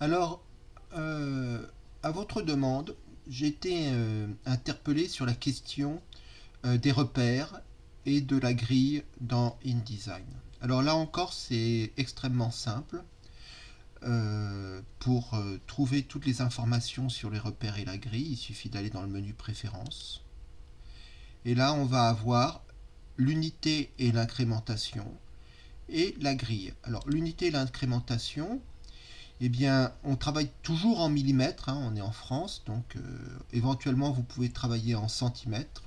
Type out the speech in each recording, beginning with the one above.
Alors, euh, à votre demande, j'ai été euh, interpellé sur la question euh, des repères et de la grille dans InDesign. Alors là encore, c'est extrêmement simple. pour trouver toutes les informations sur les repères et la grille, il suffit d'aller dans le menu préférences. Et là, on va avoir l'unité et l'incrémentation et la grille. Alors, l'unité et l'incrémentation, eh bien, on travaille toujours en millimètres, hein, on est en France, donc euh, éventuellement vous pouvez travailler en centimètres.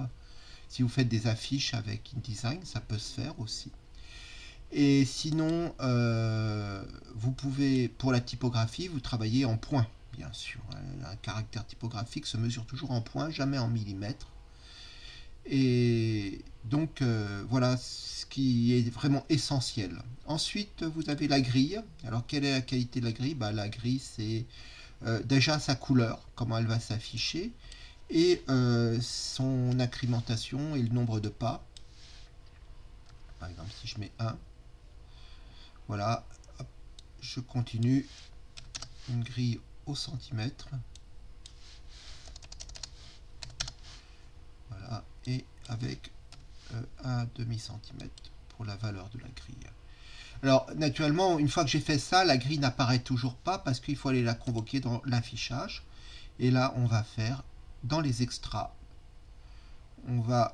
Si vous faites des affiches avec InDesign, ça peut se faire aussi. Et sinon, euh, vous pouvez, pour la typographie, vous travaillez en points, bien sûr. Un caractère typographique se mesure toujours en points, jamais en millimètres. Et donc euh, voilà ce qui est vraiment essentiel. Ensuite, vous avez la grille. Alors, quelle est la qualité de la grille? Bah, La grille, c'est euh, déjà sa couleur, comment elle va s'afficher, et euh, son incrémentation et le nombre de pas. Par exemple, si je mets 1, voilà, je continue une grille au centimètre. Voilà, et avec euh, un demi-centimètre pour la valeur de la grille. Alors, naturellement, une fois que j'ai fait ça, la grille n'apparaît toujours pas parce qu'il faut aller la convoquer dans l'affichage. Et là, on va faire dans les extras. On va,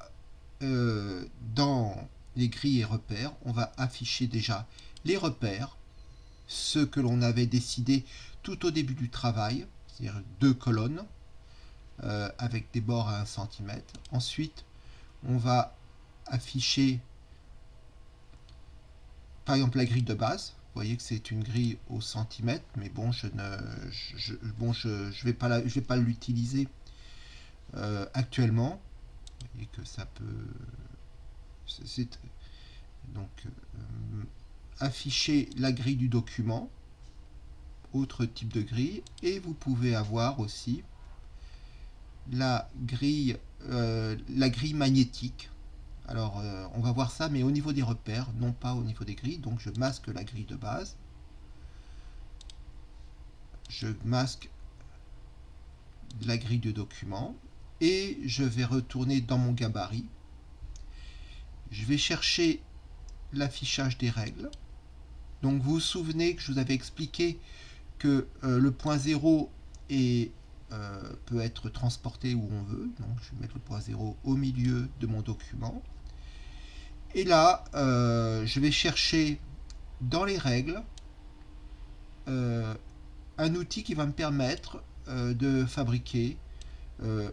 euh, dans les grilles et repères, on va afficher déjà les repères, ceux que l'on avait décidé tout au début du travail, c'est-à-dire deux colonnes, euh, avec des bords à 1 cm. Ensuite, on va afficher par exemple la grille de base. Vous voyez que c'est une grille au centimètre, mais bon, je ne, bon, je, je vais pas je vais pas l'utiliser euh, actuellement. Vous voyez que ça peut, donc euh, afficher la grille du document, autre type de grille, et vous pouvez avoir aussi la grille, euh, la grille magnétique. Alors, euh, on va voir ça, mais au niveau des repères, non pas au niveau des grilles. Donc, je masque la grille de base. Je masque la grille de document. Et je vais retourner dans mon gabarit. Je vais chercher l'affichage des règles. Donc, vous vous souvenez que je vous avais expliqué que euh, le point 0 est peut être transporté où on veut. Donc je vais mettre le point 0 au milieu de mon document. Et là, euh, je vais chercher dans les règles euh, un outil qui va me permettre de fabriquer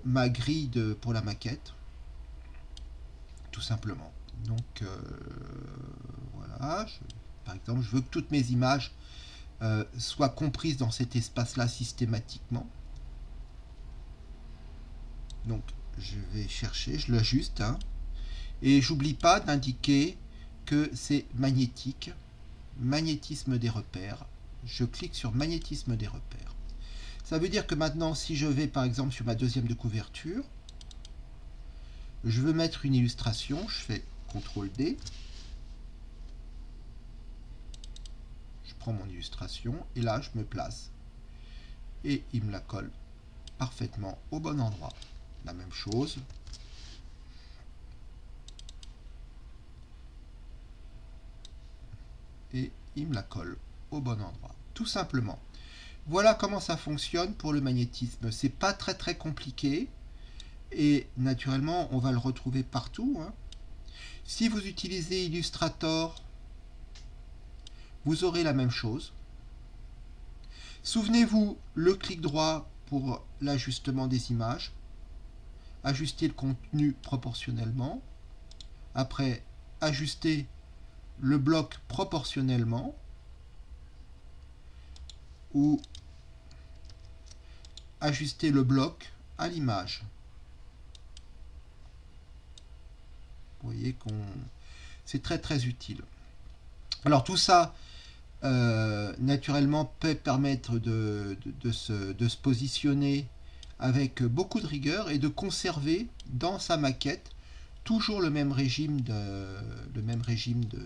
ma grille pour la maquette. Tout simplement. Donc voilà, par exemple, je veux que toutes mes images soient comprises dans cet espace-là systématiquement. Donc, je vais chercher, je l'ajuste. Hein, et j'oublie pas d'indiquer que c'est magnétique. Magnétisme des repères. Je clique sur magnétisme des repères. Ça veut dire que maintenant, si je vais par exemple sur ma deuxième de couverture, je veux mettre une illustration, je fais CTRL D. Je prends mon illustration et là, je me place. Et il me la colle parfaitement au bon endroit la même chose. Et il me la colle au bon endroit, tout simplement. Voilà comment ça fonctionne pour le magnétisme. C'est pas très très compliqué. Et naturellement, on va le retrouver partout. Hein. Si vous utilisez Illustrator, vous aurez la même chose. Souvenez-vous, le clic droit pour l'ajustement des images ajuster le contenu proportionnellement. Après, ajuster le bloc proportionnellement. Ou ajuster le bloc à l'image. Vous voyez qu'on c'est très très utile. Alors tout ça, euh, naturellement, peut permettre de, se, de, se, positionner avec beaucoup de rigueur et de conserver dans sa maquette toujours le même régime de, le même régime de,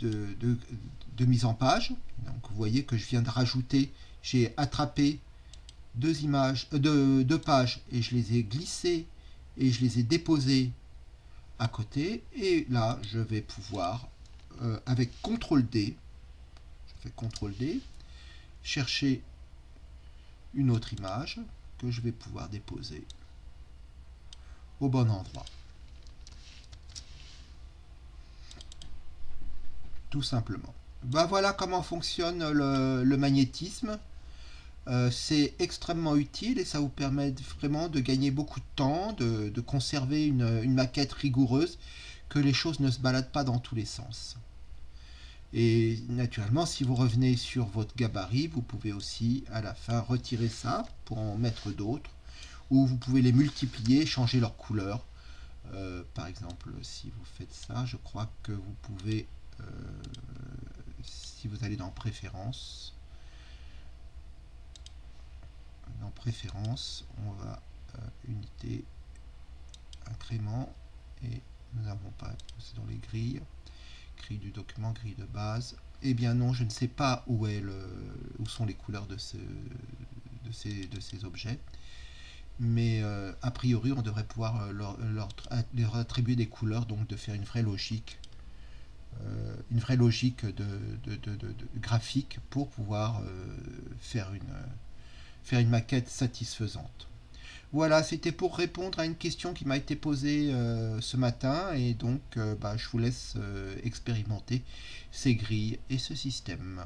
de, mise en page. Donc vous voyez que je viens de rajouter, j'ai attrapé deux images, euh, deux, pages et je les ai glissées et je les ai déposées à côté. Et là, je vais pouvoir, euh, avec CTRL D, je fais CTRL D, chercher une autre image que je vais pouvoir déposer au bon endroit. Tout simplement. Ben voilà comment fonctionne le, magnétisme. Euh, c'est extrêmement utile et ça vous permet vraiment de gagner beaucoup de temps, de, conserver une, une, maquette rigoureuse, que les choses ne se baladent pas dans tous les sens. Et naturellement, si vous revenez sur votre gabarit, vous pouvez aussi à la fin retirer ça pour en mettre d'autres, ou vous pouvez les multiplier, changer leur couleur. Euh, par exemple, si vous faites ça, je crois que vous pouvez, euh, si vous allez dans Préférences, dans Préférences, on va euh, unité, incrément, et nous n'avons pas, c'est dans les grilles, grille du document, grille de base. Eh bien non, je ne sais pas où, est le, où sont les couleurs de, ce, de, ces, de ces objets. Mais euh, a priori, on devrait pouvoir euh, leur, leur, attribuer des couleurs, donc de faire une vraie logique, euh, une vraie logique de, de, graphique pour pouvoir faire, une, faire une maquette satisfaisante. Voilà, c'était pour répondre à une question qui m'a été posée euh, ce matin et donc euh, bah, je vous laisse euh, expérimenter ces grilles et ce système.